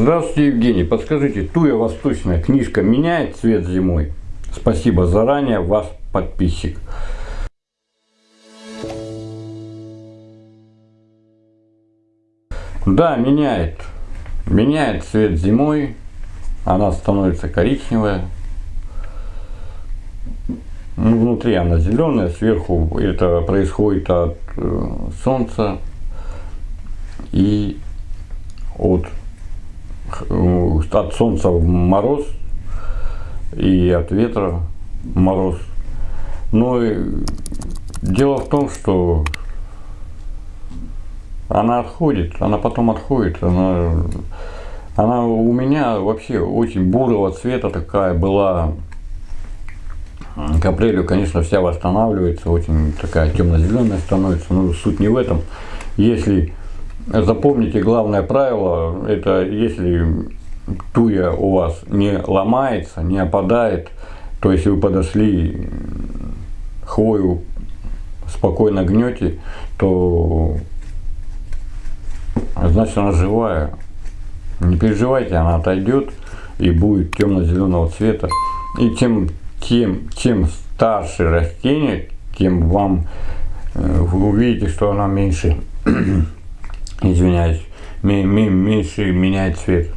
Здравствуйте, Евгений. Подскажите, Туя Восточная книжка меняет цвет зимой? Спасибо заранее, вас подписчик. Да, меняет. Меняет цвет зимой. Она становится коричневая. Ну, внутри она зеленая, сверху это происходит от э, солнца и от, э, от солнца мороз и от ветра мороз. Но дело в том, что она отходит, она потом отходит, она, она у меня вообще очень бурого цвета такая была. К апрелю, конечно, вся восстанавливается, очень такая темно-зеленая становится, но суть не в этом. Если запомните главное правило, это если туя у вас не ломается, не опадает, то если вы подошли, хвою спокойно гнете, то значит она живая. Не переживайте, она отойдет и будет темно-зеленого цвета. И тем, тем, чем старше растение, тем вам э, вы увидите, что она меньше, извиняюсь, меньше меняет цвет.